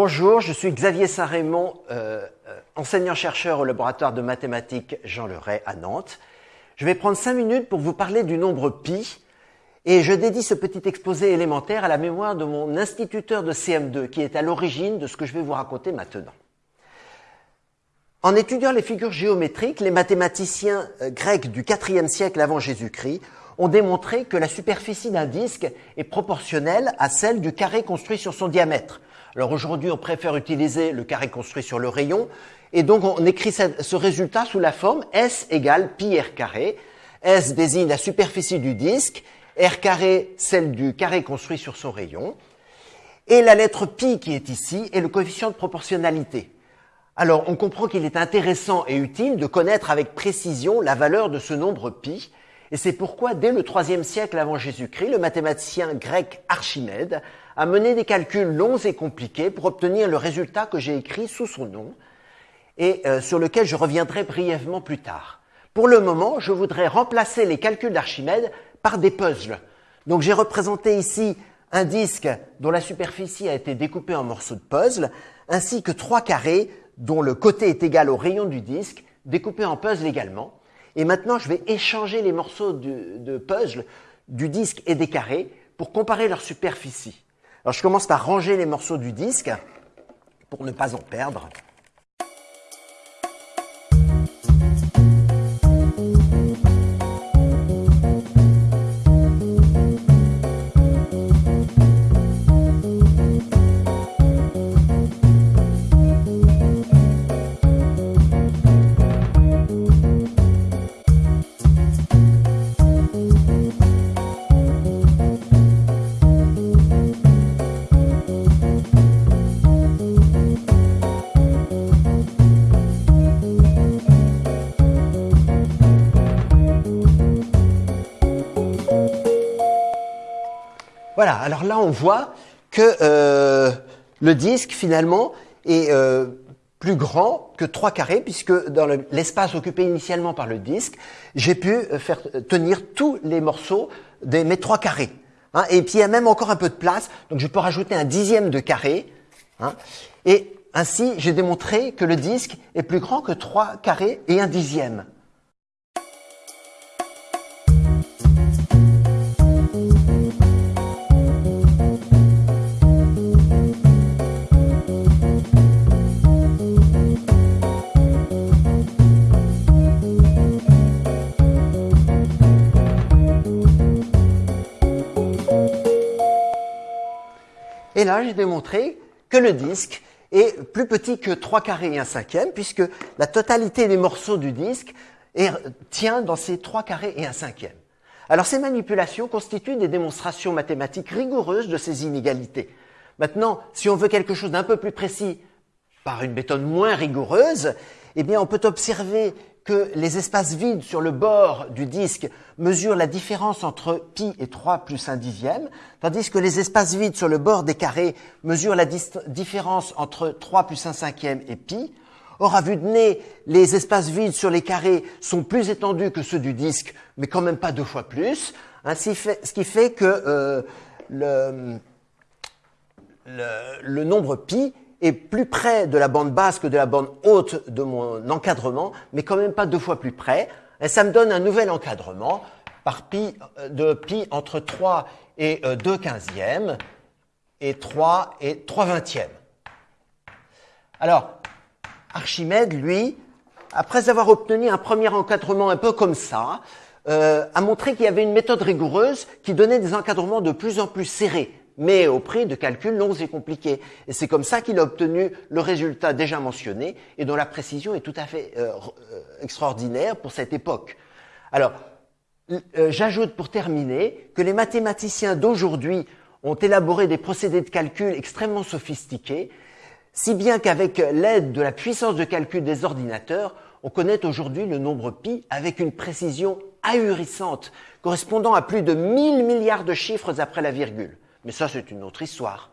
Bonjour, je suis Xavier Saint-Raymond, euh, enseignant-chercheur au laboratoire de mathématiques Jean Leray à Nantes. Je vais prendre cinq minutes pour vous parler du nombre pi et je dédie ce petit exposé élémentaire à la mémoire de mon instituteur de CM2 qui est à l'origine de ce que je vais vous raconter maintenant. En étudiant les figures géométriques, les mathématiciens euh, grecs du IVe siècle avant Jésus-Christ ont démontré que la superficie d'un disque est proportionnelle à celle du carré construit sur son diamètre. Alors aujourd'hui, on préfère utiliser le carré construit sur le rayon, et donc on écrit ce résultat sous la forme S égale pi r carré. S désigne la superficie du disque, r carré celle du carré construit sur son rayon, et la lettre pi qui est ici est le coefficient de proportionnalité. Alors on comprend qu'il est intéressant et utile de connaître avec précision la valeur de ce nombre pi, et c'est pourquoi, dès le IIIe siècle avant Jésus-Christ, le mathématicien grec Archimède a mené des calculs longs et compliqués pour obtenir le résultat que j'ai écrit sous son nom et euh, sur lequel je reviendrai brièvement plus tard. Pour le moment, je voudrais remplacer les calculs d'Archimède par des puzzles. Donc j'ai représenté ici un disque dont la superficie a été découpée en morceaux de puzzle, ainsi que trois carrés dont le côté est égal au rayon du disque, découpés en puzzle également. Et maintenant, je vais échanger les morceaux de, puzzle du disque et des carrés pour comparer leur superficie. Alors, je commence par ranger les morceaux du disque pour ne pas en perdre. Voilà, alors là on voit que euh, le disque finalement est euh, plus grand que 3 carrés puisque dans l'espace occupé initialement par le disque, j'ai pu euh, faire tenir tous les morceaux de mes 3 carrés. Hein. et puis il y a même encore un peu de place, donc je peux rajouter un dixième de carré. Hein, et ainsi, j'ai démontré que le disque est plus grand que 3 carrés et un dixième. Et là, j'ai démontré que le disque est plus petit que 3 carrés et 1 cinquième, puisque la totalité des morceaux du disque tient dans ces 3 carrés et 1 cinquième. Alors ces manipulations constituent des démonstrations mathématiques rigoureuses de ces inégalités. Maintenant, si on veut quelque chose d'un peu plus précis par une méthode moins rigoureuse, eh bien on peut observer les espaces vides sur le bord du disque mesurent la différence entre pi et 3 plus 1 dixième, tandis que les espaces vides sur le bord des carrés mesurent la différence entre 3 plus 1 cinquième et pi. Or, à vue de nez, les espaces vides sur les carrés sont plus étendus que ceux du disque, mais quand même pas deux fois plus, ce qui fait que euh, le, le, le nombre pi est plus près de la bande basse que de la bande haute de mon encadrement, mais quand même pas deux fois plus près. Et ça me donne un nouvel encadrement par pi euh, de pi entre 3 et 2 euh, quinzièmes et 3 et 3 vingtièmes. Alors, Archimède, lui, après avoir obtenu un premier encadrement un peu comme ça, euh, a montré qu'il y avait une méthode rigoureuse qui donnait des encadrements de plus en plus serrés mais au prix de calculs longs et compliqués. Et c'est comme ça qu'il a obtenu le résultat déjà mentionné et dont la précision est tout à fait euh, euh, extraordinaire pour cette époque. Alors, euh, j'ajoute pour terminer que les mathématiciens d'aujourd'hui ont élaboré des procédés de calcul extrêmement sophistiqués, si bien qu'avec l'aide de la puissance de calcul des ordinateurs, on connaît aujourd'hui le nombre pi avec une précision ahurissante, correspondant à plus de 1000 milliards de chiffres après la virgule. Mais ça, c'est une autre histoire.